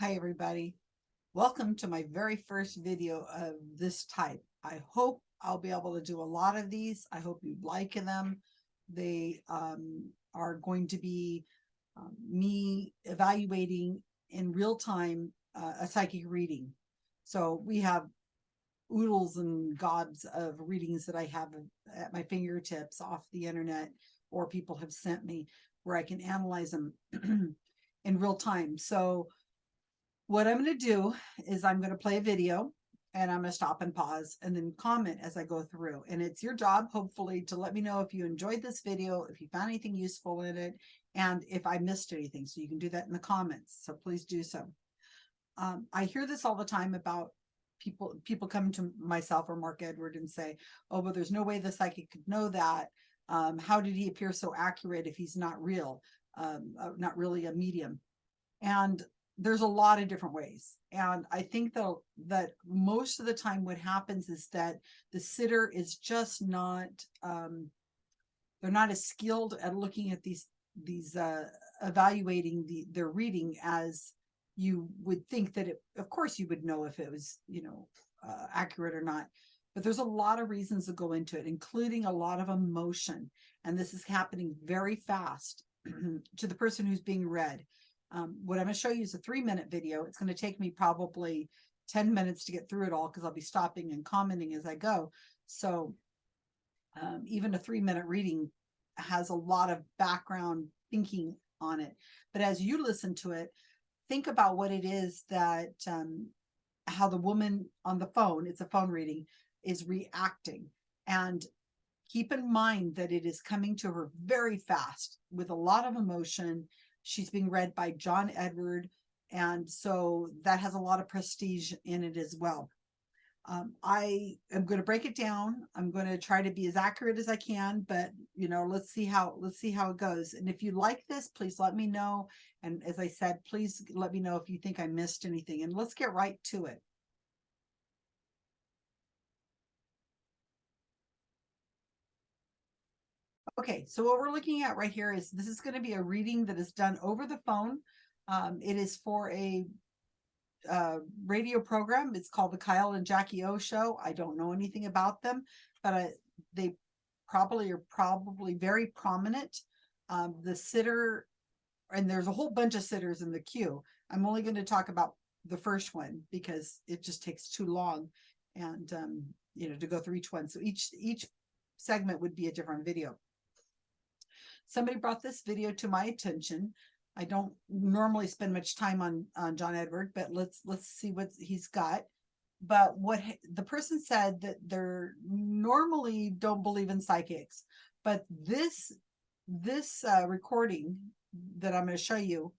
Hi, everybody. Welcome to my very first video of this type. I hope I'll be able to do a lot of these. I hope you like them. They um, are going to be um, me evaluating in real time uh, a psychic reading. So we have oodles and gobs of readings that I have at my fingertips off the internet or people have sent me where I can analyze them in real time. So what I'm going to do is I'm going to play a video and I'm going to stop and pause and then comment as I go through. And it's your job, hopefully, to let me know if you enjoyed this video, if you found anything useful in it, and if I missed anything. So you can do that in the comments. So please do so. Um, I hear this all the time about people people come to myself or Mark Edward and say, oh, but there's no way the psychic could know that. Um, how did he appear so accurate if he's not real, um, uh, not really a medium? And there's a lot of different ways. And I think though that most of the time what happens is that the sitter is just not, um, they're not as skilled at looking at these, these, uh, evaluating the, their reading as you would think that it, of course you would know if it was, you know, uh, accurate or not. But there's a lot of reasons that go into it, including a lot of emotion. And this is happening very fast to the person who's being read. Um, what I'm going to show you is a three minute video. It's going to take me probably 10 minutes to get through it all because I'll be stopping and commenting as I go. So um, even a three minute reading has a lot of background thinking on it. But as you listen to it, think about what it is that um, how the woman on the phone, it's a phone reading, is reacting. And keep in mind that it is coming to her very fast with a lot of emotion She's being read by John Edward. And so that has a lot of prestige in it as well. Um, I am going to break it down. I'm going to try to be as accurate as I can, but you know, let's see how, let's see how it goes. And if you like this, please let me know. And as I said, please let me know if you think I missed anything and let's get right to it. Okay, so what we're looking at right here is this is going to be a reading that is done over the phone. Um, it is for a uh, radio program. It's called the Kyle and Jackie O Show. I don't know anything about them, but they probably are probably very prominent. Um, the sitter, and there's a whole bunch of sitters in the queue. I'm only going to talk about the first one because it just takes too long and um, you know to go through each one. So each each segment would be a different video somebody brought this video to my attention. I don't normally spend much time on, on John Edward, but let's let's see what he's got. But what the person said that they're normally don't believe in psychics, but this this uh, recording that I'm going to show you,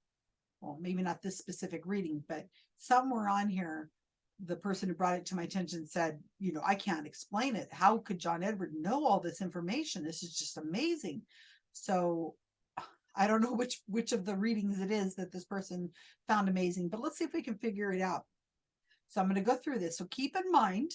well, maybe not this specific reading, but somewhere on here, the person who brought it to my attention said, you know, I can't explain it. How could John Edward know all this information? This is just amazing. So I don't know which which of the readings it is that this person found amazing, but let's see if we can figure it out. So I'm going to go through this. So keep in mind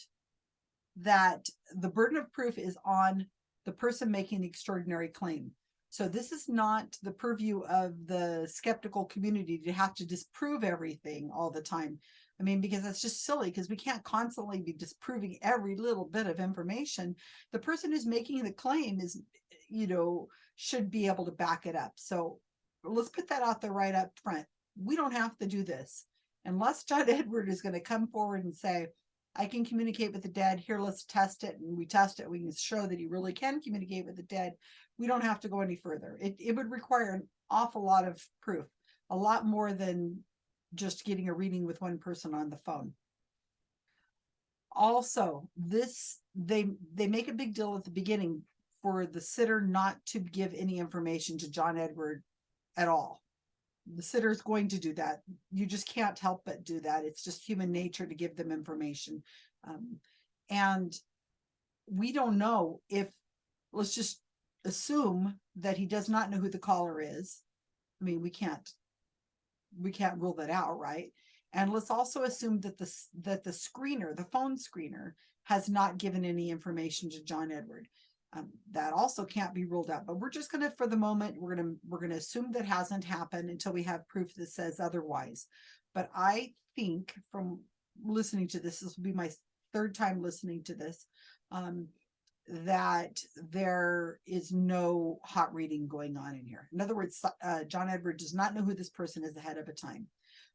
that the burden of proof is on the person making the extraordinary claim. So this is not the purview of the skeptical community to have to disprove everything all the time. I mean, because that's just silly because we can't constantly be disproving every little bit of information. The person who's making the claim is, you know, should be able to back it up. So let's put that out there right up front. We don't have to do this unless John Edward is going to come forward and say, I can communicate with the dead. Here, let's test it. And we test it. We can show that he really can communicate with the dead. We don't have to go any further. It, it would require an awful lot of proof, a lot more than just getting a reading with one person on the phone. Also, this they they make a big deal at the beginning for the sitter not to give any information to John Edward at all. The sitter is going to do that. You just can't help but do that. It's just human nature to give them information. Um, and we don't know if, let's just assume that he does not know who the caller is. I mean, we can't, we can't rule that out, right? And let's also assume that the, that the screener, the phone screener, has not given any information to John Edward. Um, that also can't be ruled out, but we're just going to, for the moment, we're going to, we're going to assume that hasn't happened until we have proof that says otherwise. but I think from listening to this, this will be my third time listening to this, um, that there is no hot reading going on in here. In other words, uh, John Edward does not know who this person is ahead of a time.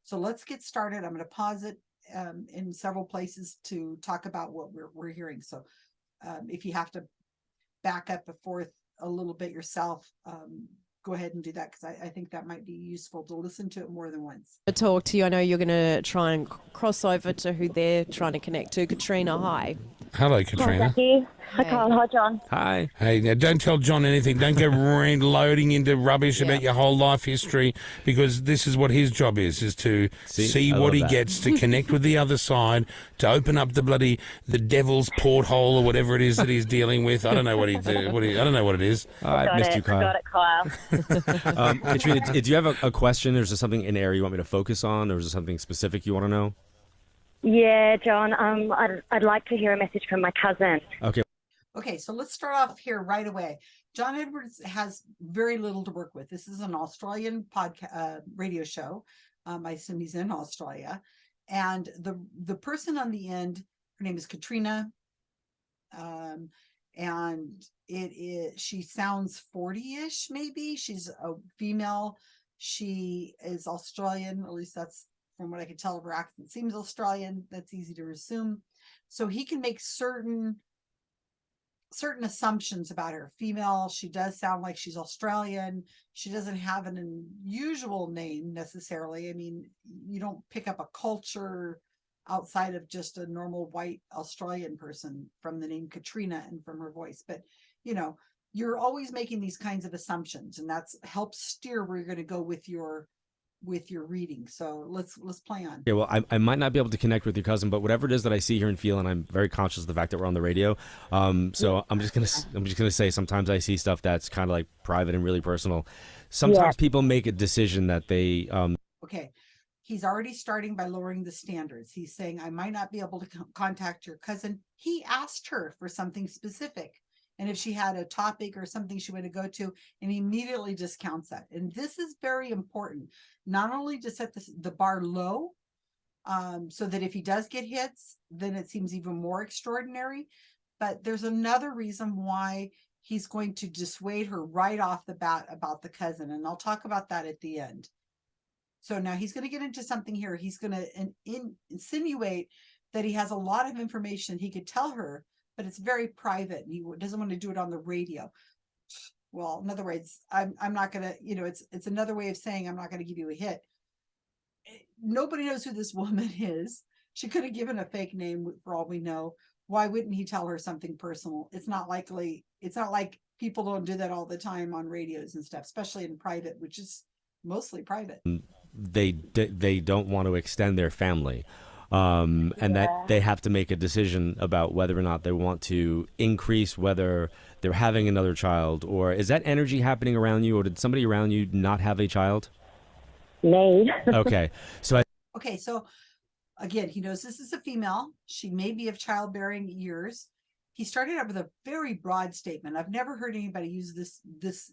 So let's get started. I'm going to pause it um, in several places to talk about what we're, we're hearing. So um, if you have to back up and forth a little bit yourself, um, go ahead and do that because I, I, think that might be useful to listen to it more than once. To talk to you, I know you're going to try and cross over to who they're trying to connect to. Katrina, hi. Hello, Katrina. Hi, Hi, Carl. Hi, John. Hi. Hey, now don't tell John anything. Don't go loading into rubbish yeah. about your whole life history because this is what his job is, is to see, see what he that. gets, to connect with the other side, to open up the bloody, the devil's porthole or whatever it is that he's dealing with. I don't know what he, what he I don't know what it is. I got missed it. you, Kyle. Got it, Kyle. um, Katrina, do you have a, a question? Or is there something in area you want me to focus on? Or is there something specific you want to know? Yeah, John. Um, I'd, I'd like to hear a message from my cousin. Okay. Okay, so let's start off here right away. John Edwards has very little to work with. This is an Australian podcast uh, radio show. Um, I assume he's in Australia, and the the person on the end, her name is Katrina, um, and it is she sounds forty ish maybe. She's a female. She is Australian, at least that's from what I could tell of her accent. Seems Australian. That's easy to assume. So he can make certain certain assumptions about her. Female, she does sound like she's Australian. She doesn't have an unusual name necessarily. I mean, you don't pick up a culture outside of just a normal white Australian person from the name Katrina and from her voice. But, you know, you're always making these kinds of assumptions and that's helps steer where you're going to go with your with your reading. So let's let's play on. Yeah, well, I, I might not be able to connect with your cousin, but whatever it is that I see, hear, and feel, and I'm very conscious of the fact that we're on the radio. Um, so yeah. I'm just gonna I'm just gonna say sometimes I see stuff that's kind of like private and really personal. Sometimes yeah. people make a decision that they. Um, okay. He's already starting by lowering the standards. He's saying, I might not be able to contact your cousin. He asked her for something specific and if she had a topic or something she wanted to go to and he immediately discounts that and this is very important not only to set the, the bar low um, so that if he does get hits then it seems even more extraordinary but there's another reason why he's going to dissuade her right off the bat about the cousin and I'll talk about that at the end so now he's going to get into something here he's going to in, in, insinuate that he has a lot of information he could tell her but it's very private and he doesn't want to do it on the radio. Well, in other words, I'm, I'm not going to, you know, it's, it's another way of saying I'm not going to give you a hit. Eh, nobody knows who this woman is. She could have given a fake name for all we know. Why wouldn't he tell her something personal? It's not likely. It's not like people don't do that all the time on radios and stuff, especially in private, which is mostly private. They they don't want to extend their family. Um, and yeah. that they have to make a decision about whether or not they want to increase whether they're having another child or is that energy happening around you or did somebody around you not have a child? Me okay. So I okay so again he knows this is a female. She may be of childbearing years. He started out with a very broad statement. I've never heard anybody use this this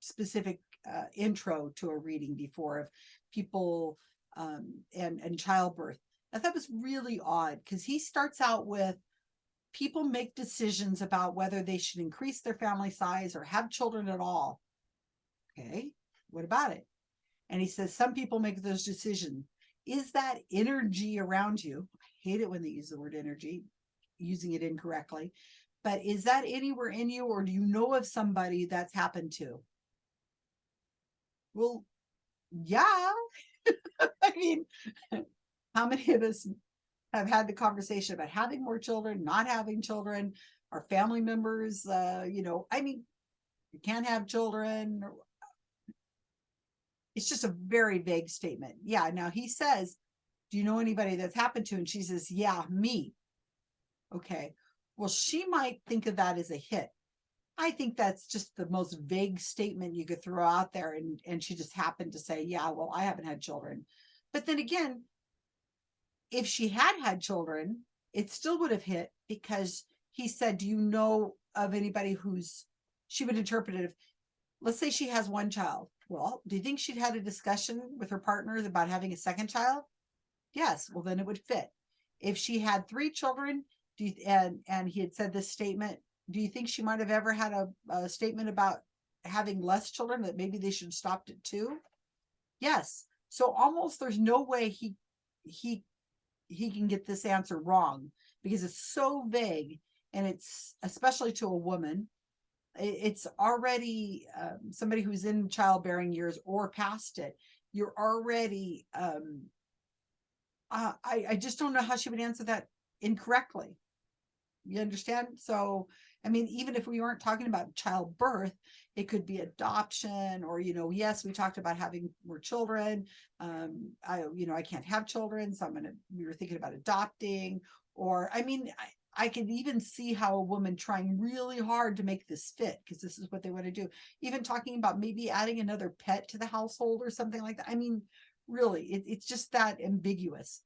specific uh, intro to a reading before of people um, and and childbirth I thought was really odd because he starts out with people make decisions about whether they should increase their family size or have children at all. Okay, what about it? And he says some people make those decisions. Is that energy around you? I hate it when they use the word energy, using it incorrectly. But is that anywhere in you or do you know of somebody that's happened to? Well, yeah. I mean, how many of us have had the conversation about having more children, not having children, our family members, uh, you know, I mean, you can't have children. It's just a very vague statement. Yeah. Now he says, do you know anybody that's happened to? And she says, yeah, me. Okay. Well, she might think of that as a hit. I think that's just the most vague statement you could throw out there. And, and she just happened to say, yeah, well, I haven't had children. But then again, if she had had children, it still would have hit because he said, do you know of anybody who's, she would interpret it, if, let's say she has one child Well, do you think she'd had a discussion with her partners about having a second child? Yes, well, then it would fit. If she had three children, you, and, and he had said this statement, do you think she might have ever had a, a statement about having less children, that maybe they should stopped at two? Yes, so almost there's no way he, he, he can get this answer wrong because it's so vague and it's especially to a woman. it's already um, somebody who's in childbearing years or past it. You're already um, uh, I, I just don't know how she would answer that incorrectly. You understand? So, I mean, even if we weren't talking about childbirth, it could be adoption or, you know, yes, we talked about having more children. Um, I, you know, I can't have children, so I'm gonna, we were thinking about adopting, or, I mean, I, I can even see how a woman trying really hard to make this fit, because this is what they want to do. Even talking about maybe adding another pet to the household or something like that. I mean, really, it, it's just that ambiguous.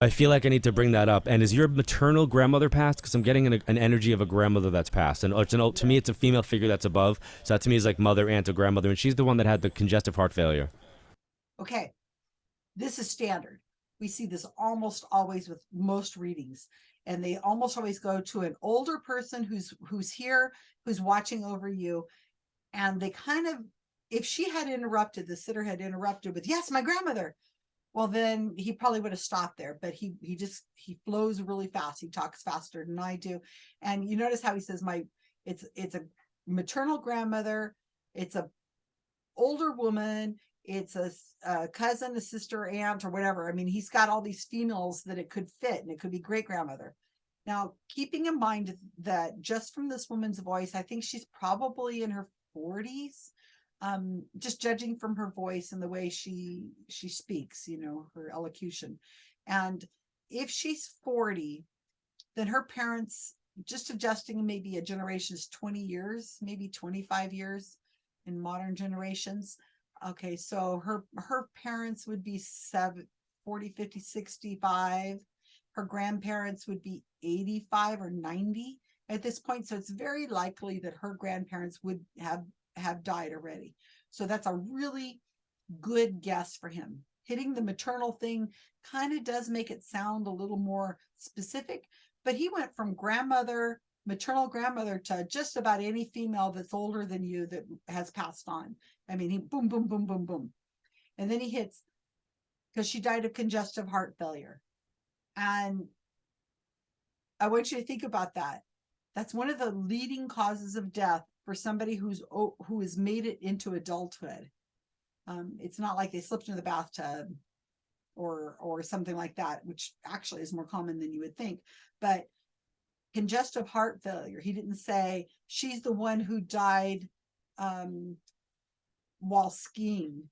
I feel like I need to bring that up. And is your maternal grandmother passed? Because I'm getting an, an energy of a grandmother that's passed, and uh, it's an, to me, it's a female figure that's above. So that to me is like mother, aunt, or grandmother, and she's the one that had the congestive heart failure. Okay, this is standard. We see this almost always with most readings. And they almost always go to an older person who's who's here, who's watching over you. And they kind of, if she had interrupted, the sitter had interrupted with, yes, my grandmother. Well, then he probably would have stopped there, but he he just he flows really fast. He talks faster than I do. And you notice how he says my it's it's a maternal grandmother, it's a older woman, it's a cousin, a sister, aunt, or whatever. I mean, he's got all these females that it could fit, and it could be great grandmother. Now, keeping in mind that just from this woman's voice, I think she's probably in her 40s. Um, just judging from her voice and the way she she speaks, you know, her elocution. And if she's 40, then her parents, just adjusting maybe a generation is 20 years, maybe 25 years in modern generations. Okay, so her her parents would be seven, 40, 50, 65. Her grandparents would be 85 or 90 at this point. So it's very likely that her grandparents would have have died already. So that's a really good guess for him. Hitting the maternal thing kind of does make it sound a little more specific, but he went from grandmother, maternal grandmother to just about any female that's older than you that has passed on. I mean, he boom, boom, boom, boom, boom. And then he hits because she died of congestive heart failure. And I want you to think about that. That's one of the leading causes of death for somebody who's who has made it into adulthood. Um, it's not like they slipped into the bathtub or or something like that, which actually is more common than you would think. But congestive heart failure, he didn't say she's the one who died um, while skiing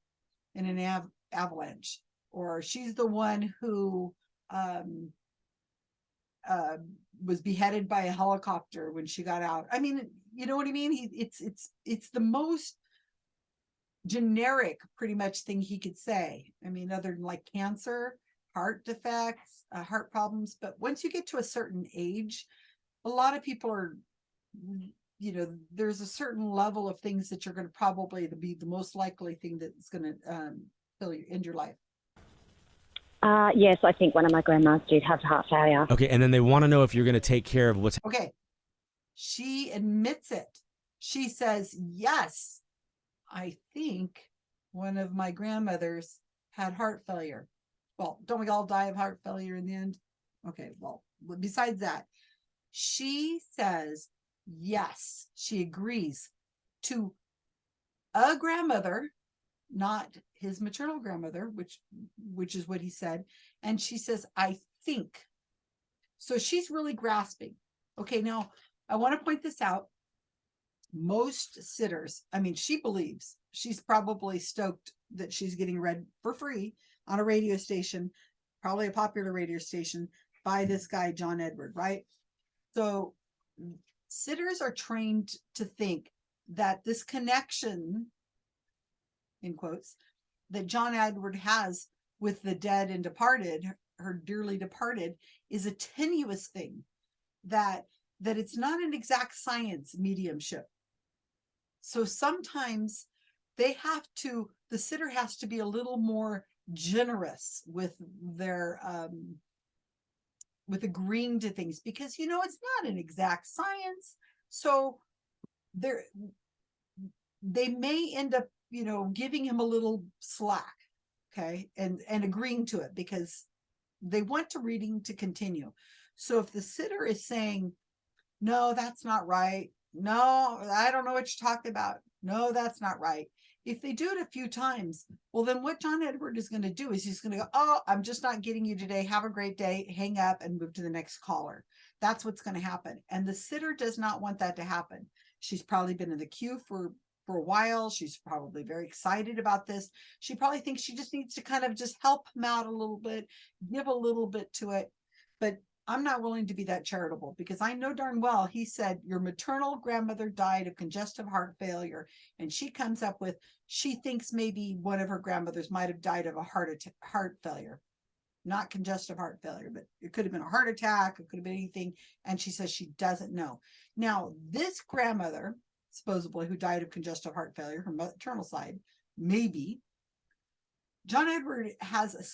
in an av- avalanche, or she's the one who um, uh, was beheaded by a helicopter when she got out. I mean, you know what I mean? He, it's it's it's the most generic, pretty much thing he could say. I mean, other than like cancer, heart defects, uh, heart problems. But once you get to a certain age, a lot of people are, you know, there's a certain level of things that you're going to probably be the most likely thing that's going to um, kill you end your life. Uh, yes, I think one of my grandmas did have heart failure. Okay, and then they want to know if you're going to take care of what's Okay. She admits it. She says, yes, I think one of my grandmothers had heart failure. Well, don't we all die of heart failure in the end? Okay, well, besides that, she says, yes, she agrees to a grandmother, not his maternal grandmother, which which is what he said. And she says, I think. So she's really grasping. Okay, now I want to point this out. Most sitters, I mean, she believes she's probably stoked that she's getting read for free on a radio station, probably a popular radio station by this guy, John Edward, right? So sitters are trained to think that this connection, in quotes, that John Edward has with the dead and departed, her dearly departed, is a tenuous thing that that it's not an exact science mediumship. So sometimes they have to, the sitter has to be a little more generous with their, um, with agreeing to things because, you know, it's not an exact science. So there, they may end up, you know, giving him a little slack. Okay. And, and agreeing to it because they want to reading to continue. So if the sitter is saying, no, that's not right. No, I don't know what you're talking about. No, that's not right. If they do it a few times, well, then what John Edward is going to do is he's going to go, Oh, I'm just not getting you today. Have a great day. Hang up and move to the next caller. That's what's going to happen. And the sitter does not want that to happen. She's probably been in the queue for for a while. She's probably very excited about this. She probably thinks she just needs to kind of just help him out a little bit, give a little bit to it. But I'm not willing to be that charitable because I know darn well he said your maternal grandmother died of congestive heart failure. And she comes up with she thinks maybe one of her grandmothers might have died of a heart attack, heart failure, not congestive heart failure, but it could have been a heart attack, it could have been anything. And she says she doesn't know. Now, this grandmother, supposedly who died of congestive heart failure, her maternal side, maybe John Edward has a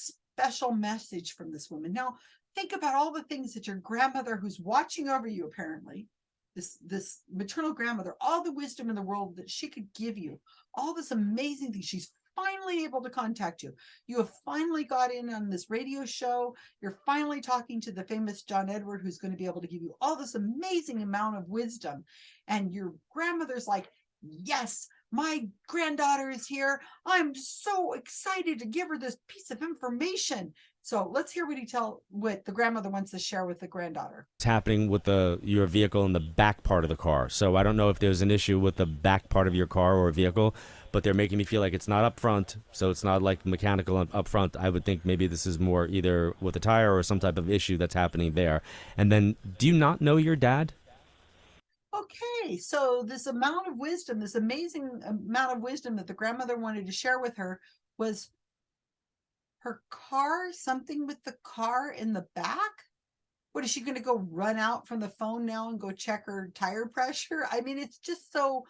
special message from this woman. Now, think about all the things that your grandmother who's watching over you apparently this this maternal grandmother all the wisdom in the world that she could give you all this amazing things she's finally able to contact you. You have finally got in on this radio show. You're finally talking to the famous john edward who's going to be able to give you all this amazing amount of wisdom. And your grandmother's like yes my granddaughter is here. I'm so excited to give her this piece of information so let's hear what he tell what the grandmother wants to share with the granddaughter. It's happening with the your vehicle in the back part of the car. So I don't know if there's an issue with the back part of your car or vehicle, but they're making me feel like it's not up front. So it's not like mechanical up- up front. I would think maybe this is more either with a tire or some type of issue that's happening there. And then, do you not know your dad? Okay, so this amount of wisdom, this amazing amount of wisdom that the grandmother wanted to share with her was her car, something with the car in the back. What is she going to go run out from the phone now and go check her tire pressure? I mean, it's just so,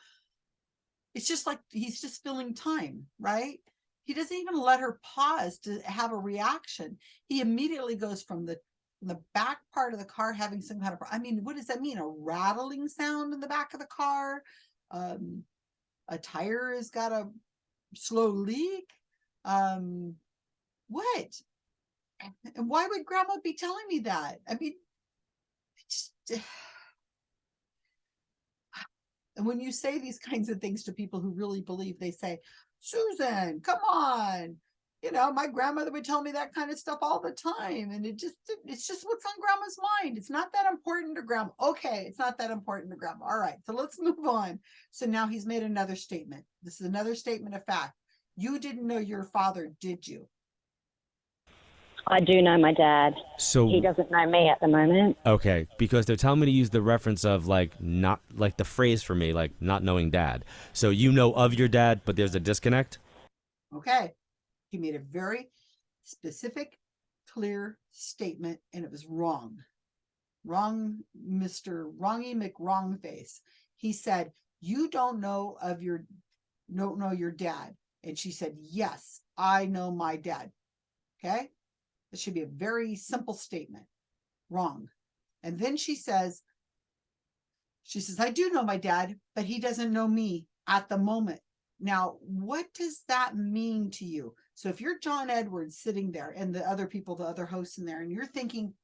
it's just like he's just filling time, right? He doesn't even let her pause to have a reaction. He immediately goes from the the back part of the car having some kind of, I mean, what does that mean? A rattling sound in the back of the car? Um, a tire has got a slow leak? Um, what? And why would grandma be telling me that? I mean, just. And when you say these kinds of things to people who really believe, they say, Susan, come on. You know, my grandmother would tell me that kind of stuff all the time. And it just, it's just what's on grandma's mind. It's not that important to grandma. Okay, it's not that important to grandma. All right, so let's move on. So now he's made another statement. This is another statement of fact. You didn't know your father, did you? I do know my dad. So He doesn't know me at the moment. Okay, because they're telling me to use the reference of like not like the phrase for me, like not knowing dad. So you know of your dad, but there's a disconnect. Okay. He made a very specific, clear statement, and it was wrong. Wrong, Mr. Wrongy McWrongface. He said, You don't know of your don't know your dad. And she said, Yes, I know my dad. Okay. This should be a very simple statement. Wrong. And then she says, she says, I do know my dad, but he doesn't know me at the moment. Now, what does that mean to you? So if you're John Edwards sitting there and the other people, the other hosts in there, and you're thinking,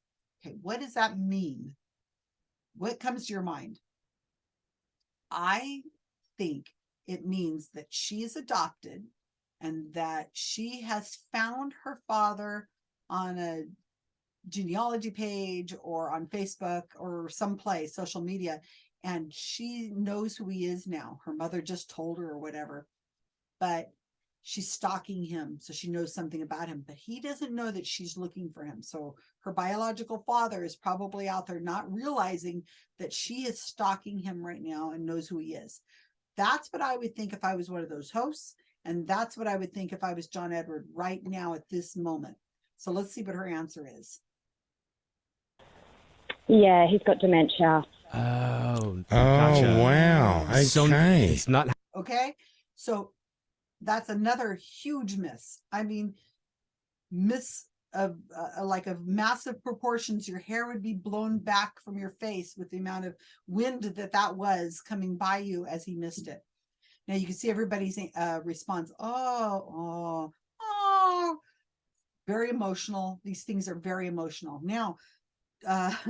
okay, what does that mean? What comes to your mind? I think it means that she is adopted and that she has found her father on a genealogy page or on Facebook or someplace, social media, and she knows who he is now. Her mother just told her or whatever, but she's stalking him, so she knows something about him, but he doesn't know that she's looking for him. So her biological father is probably out there not realizing that she is stalking him right now and knows who he is. That's what I would think if I was one of those hosts. And that's what I would think if I was John Edward right now at this moment. So let's see what her answer is. Yeah, he's got dementia. Oh, Oh, wow. So Okay. it's not Okay. So that's another huge miss. I mean, miss of uh, like of massive proportions. Your hair would be blown back from your face with the amount of wind that that was coming by you as he missed it. Now you can see everybody's uh, response. Oh, oh, very emotional. These things are very emotional. Now, uh,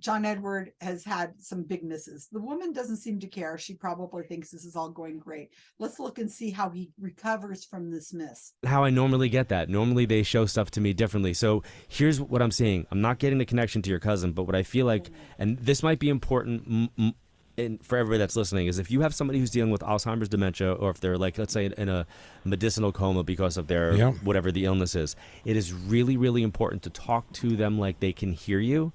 John Edward has had some big misses. The woman doesn't seem to care. She probably thinks this is all going great. Let's look and see how he recovers from this miss. how I normally get that. Normally they show stuff to me differently. So here's what I'm seeing. I'm not getting the connection to your cousin, but what I feel like, and this might be important m- m- for everybody that's listening, is if you have somebody who's dealing with Alzheimer's dementia, or if they're like, let's say, in a medicinal coma because of their Yeah. whatever the illness is, it is really, really important to talk to them like they can hear you.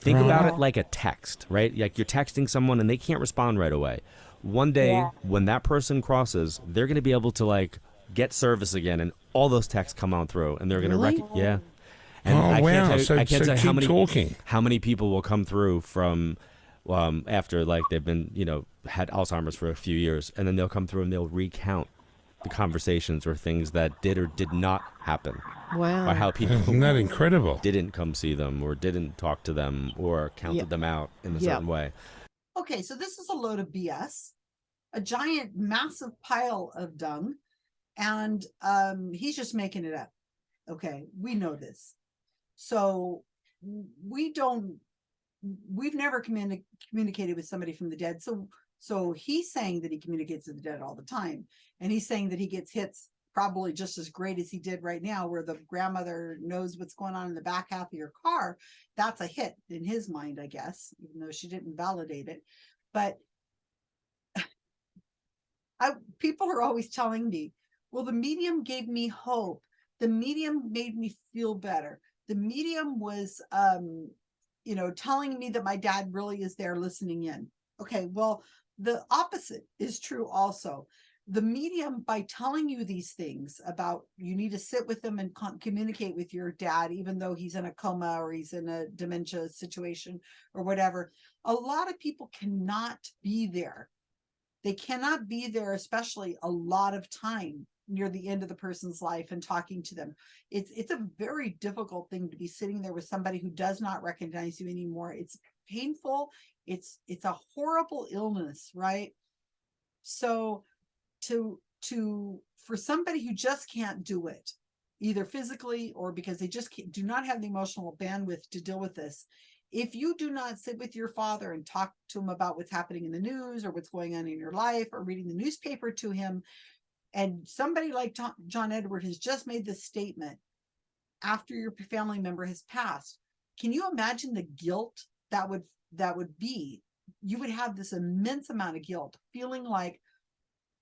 Think about it like a text, right? Like you're texting someone and they can't respond right away. One day, Yeah. when that person crosses, they're going to be able to like get service again, and all those texts come on through, and they're going to Really? rec- yeah. And oh I can't wow! tell so I can't so tell keep how many talking. how many people will come through from um, after like they've been you know had Alzheimer's for a few years, and then they'll come through and they'll recount the conversations or things that did or did not happen, Wow. or how people Isn't that incredible? didn't come see them or didn't talk to them or counted Yeah. them out in a Yeah. certain way. Okay, so this is a load of BS, a giant, massive pile of dung, and um, he's just making it up. Okay, we know this. So we don't, we've never communi- communicated with somebody from the dead. So, so he's saying that he communicates with the dead all the time, and he's saying that he gets hits probably just as great as he did right now, where the grandmother knows what's going on in the back half of your car. That's a hit in his mind, I guess, even though she didn't validate it but I people are always telling me, well, the medium gave me hope. The medium made me feel better. The medium was um, you know, telling me that my dad really is there listening in. Okay, well, the opposite is true also. The medium, by telling you these things about you need to sit with them and communicate with your dad, even though he's in a coma or he's in a dementia situation or whatever, a lot of people cannot be there. They cannot be there, especially a lot of time near the end of the person's life and talking to them. It's it's a very difficult thing to be sitting there with somebody who does not recognize you anymore. It's painful. It's it's a horrible illness, right? So to to for somebody who just can't do it, either physically or because they just do not have the emotional bandwidth to deal with this, if you do not sit with your father and talk to him about what's happening in the news or what's going on in your life or reading the newspaper to him, and somebody like John Edward has just made this statement after your family member has passed, can you imagine the guilt that would that would be? You would have this immense amount of guilt, feeling like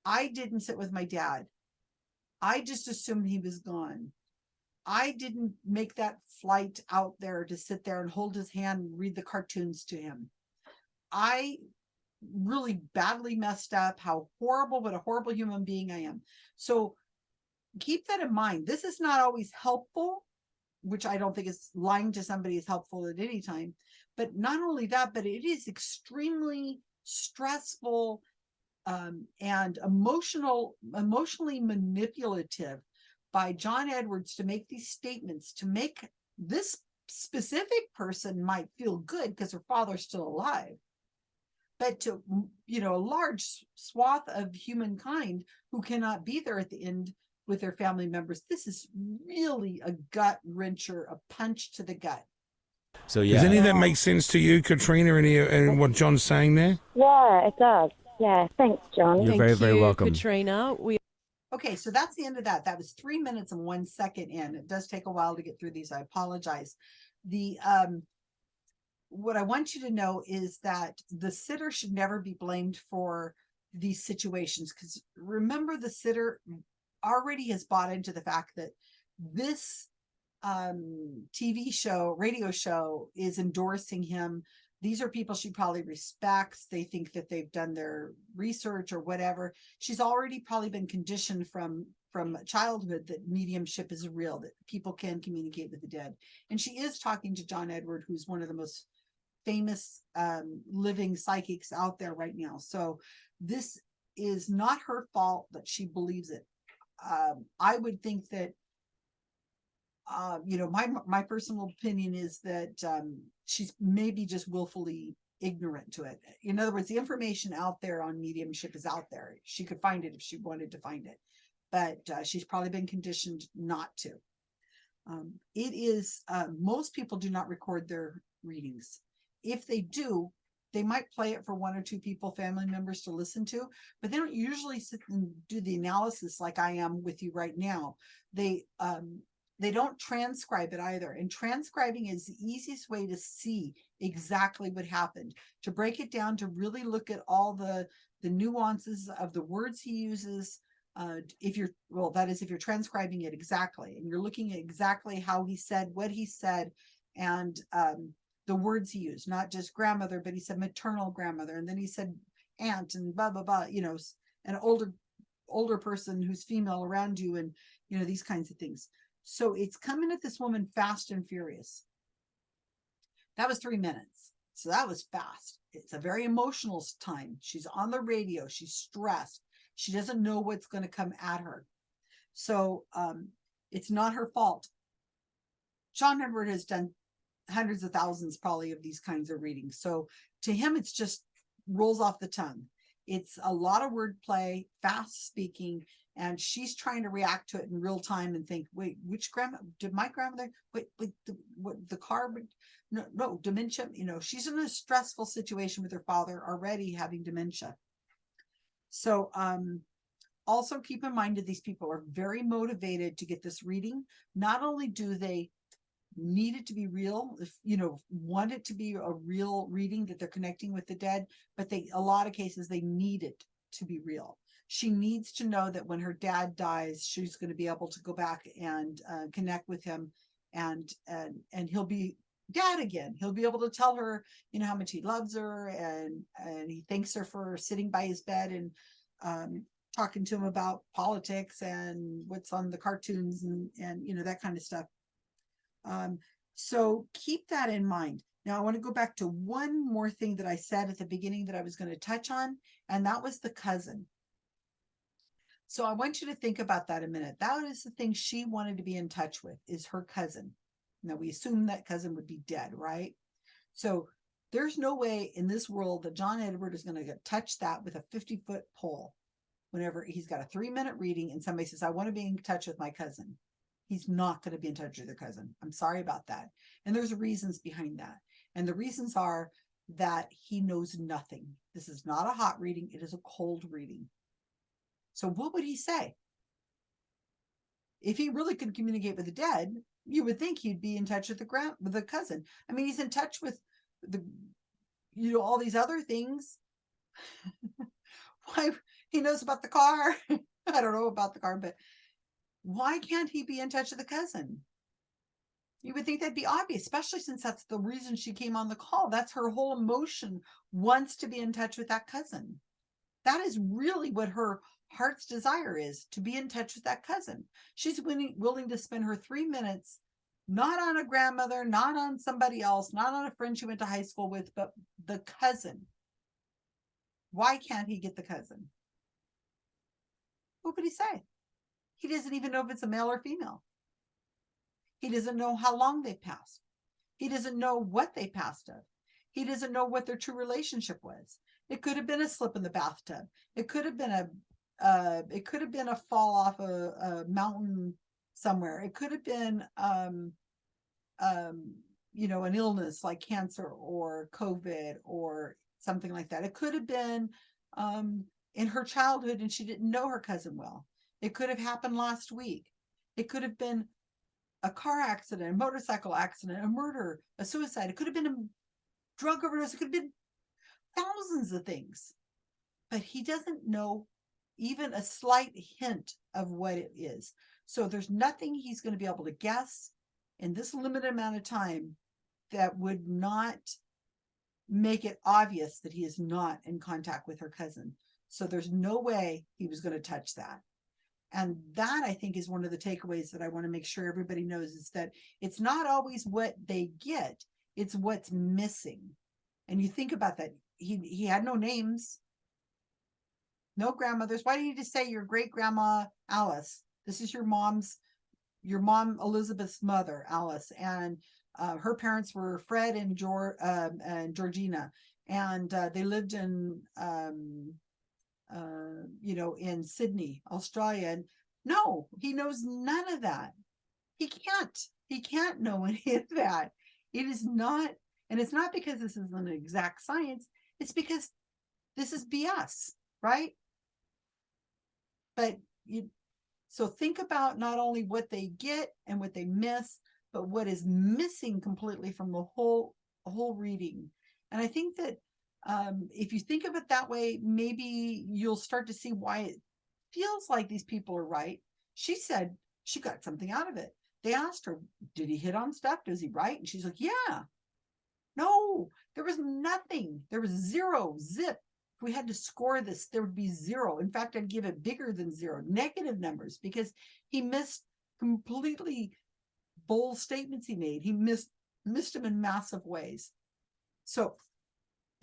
I didn't sit with my dad. I just assumed he was gone. I didn't make that flight out there to sit there and hold his hand and read the cartoons to him. I really badly messed up, how horrible, what a horrible human being I am. So keep that in mind. This is not always helpful, which I don't think is lying to somebody is helpful at any time. But not only that, but it is extremely stressful um, and emotional, emotionally manipulative by John Edwards to make these statements to make this specific person might feel good because her father's still alive but to you know a large swath of humankind who cannot be there at the end with their family members this is really a gut wrencher a punch to the gut So yeah, Does any of that make sense to you, Katrina? Any and what John's saying there? Yeah, it does. Yeah, thanks, John. You're Thank very, very you, welcome. Katrina. We okay so that's the end of that that was three minutes and one second in it does take a while to get through these i apologize the um what i want you to know is that the sitter should never be blamed for these situations because remember the sitter already has bought into the fact that this um tv show radio show is endorsing him. These are people she probably respects. They think that they've done their research or whatever. She's already probably been conditioned from from childhood that mediumship is real that people can communicate with the dead. And she is talking to john edward who's one of the most famous um living psychics out there right now so this is not her fault that she believes it. Um, I would think that uh, you know, my my personal opinion is that um, she's maybe just willfully ignorant to it. In other words, the information out there on mediumship is out there. She could find it if she wanted to find it, but uh, she's probably been conditioned not to. Um, it is uh, most people do not record their readings. If they do, they might play it for one or two people, family members to listen to, but they don't usually sit and do the analysis like I am with you right now. They um, they don't transcribe it either. And transcribing is the easiest way to see exactly what happened, to break it down, to really look at all the, the nuances of the words he uses. Uh, if you're, well, that is if you're transcribing it exactly and you're looking at exactly how he said what he said and um, the words he used, not just grandmother, but he said maternal grandmother. And then he said aunt and blah, blah, blah, you know, an older, older person who's female around you and, you know, these kinds of things. So it's coming at this woman fast and furious. That was three minutes. So that was fast. It's a very emotional time. She's on the radio. She's stressed. She doesn't know what's going to come at her. So um, it's not her fault. John Edward has done hundreds of thousands probably of these kinds of readings. So to him, it's just rolls off the tongue. It's a lot of wordplay, fast speaking, and she's trying to react to it in real time and think, wait, which grandma did my grandmother? Wait, wait, the, what the car? No, no, dementia. You know, she's in a stressful situation with her father already having dementia. So, um, also keep in mind that these people are very motivated to get this reading. Not only do they need it to be real, if you know, want it to be a real reading that they're connecting with the dead, but they a lot of cases they need it to be real. She needs to know that when her dad dies, she's going to be able to go back and uh, connect with him, and and and he'll be dad again. He'll be able to tell her, you know, how much he loves her, and and he thanks her for sitting by his bed and um, talking to him about politics and what's on the cartoons and and you know that kind of stuff. Um, so keep that in mind. Now I want to go back to one more thing that I said at the beginning that I was going to touch on, and that was the cousin. So I want you to think about that a minute. That is the thing she wanted to be in touch with is her cousin. Now we assume that cousin would be dead, right? So there's no way in this world that John Edward is going to touch that with a 50 foot pole whenever he's got a three minute reading and somebody says, I want to be in touch with my cousin. He's not going to be in touch with their cousin. I'm sorry about that. And there's reasons behind that. And the reasons are that he knows nothing. This is not a hot reading, it is a cold reading. So what would he say? If he really could communicate with the dead, you would think he'd be in touch with the grand with the cousin. I mean, he's in touch with the you know all these other things. Why he knows about the car? I don't know about the car, but why can't he be in touch with the cousin? You would think that'd be obvious, especially since that's the reason she came on the call. That's her whole emotion wants to be in touch with that cousin. That is really what her heart's desire is to be in touch with that cousin. She's willing, willing to spend her three minutes not on a grandmother, not on somebody else, not on a friend she went to high school with, but the cousin. Why can't he get the cousin? What would he say? He doesn't even know if it's a male or female. He doesn't know how long they passed. He doesn't know what they passed of. He doesn't know what their true relationship was. It could have been a slip in the bathtub. It could have been a uh, it could have been a fall off a, a mountain somewhere. It could have been um, um, you know, an illness like cancer or COVID or something like that. It could have been um, in her childhood and she didn't know her cousin well. It could have happened last week. It could have been a car accident, a motorcycle accident, a murder, a suicide. It could have been a drug overdose. It could have been thousands of things. But he doesn't know even a slight hint of what it is. So there's nothing he's going to be able to guess in this limited amount of time that would not make it obvious that he is not in contact with her cousin. So there's no way he was going to touch that. And that I think is one of the takeaways that I want to make sure everybody knows is that it's not always what they get, it's what's missing. And you think about that. He he had no names. No grandmothers. Why do you just say your great grandma Alice? This is your mom's, your mom Elizabeth's mother, Alice, and uh, her parents were Fred and Geor um, and Georgina, and uh, they lived in um, uh, you know, in Sydney, Australia. And no, he knows none of that. He can't. He can't know any of that. It is not, and it's not because this is an exact science. It's because this is BS, right? But you, so think about not only what they get and what they miss, but what is missing completely from the whole whole reading. And I think that um, if you think of it that way, maybe you'll start to see why it feels like these people are right. She said she got something out of it. They asked her, did he hit on stuff? Does he write? And she's like, yeah. No, there was nothing. There was zero, zip. If we had to score this, there would be zero. In fact, I'd give it bigger than zero, negative numbers, because he missed completely bold statements he made. He missed missed them in massive ways. So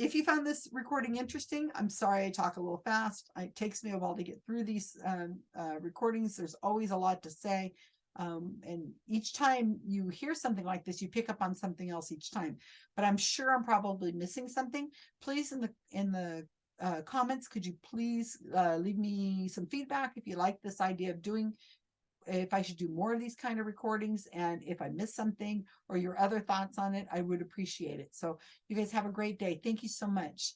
if you found this recording interesting, I'm sorry I talk a little fast. It takes me a while to get through these um, uh, recordings. There's always a lot to say. Um, and each time you hear something like this, you pick up on something else each time. But I'm sure I'm probably missing something. Please, in the in the uh, comments, could you please uh, leave me some feedback if you like this idea of doing if I should do more of these kind of recordings and if I missed something or your other thoughts on it, I would appreciate it. So you guys have a great day. Thank you so much.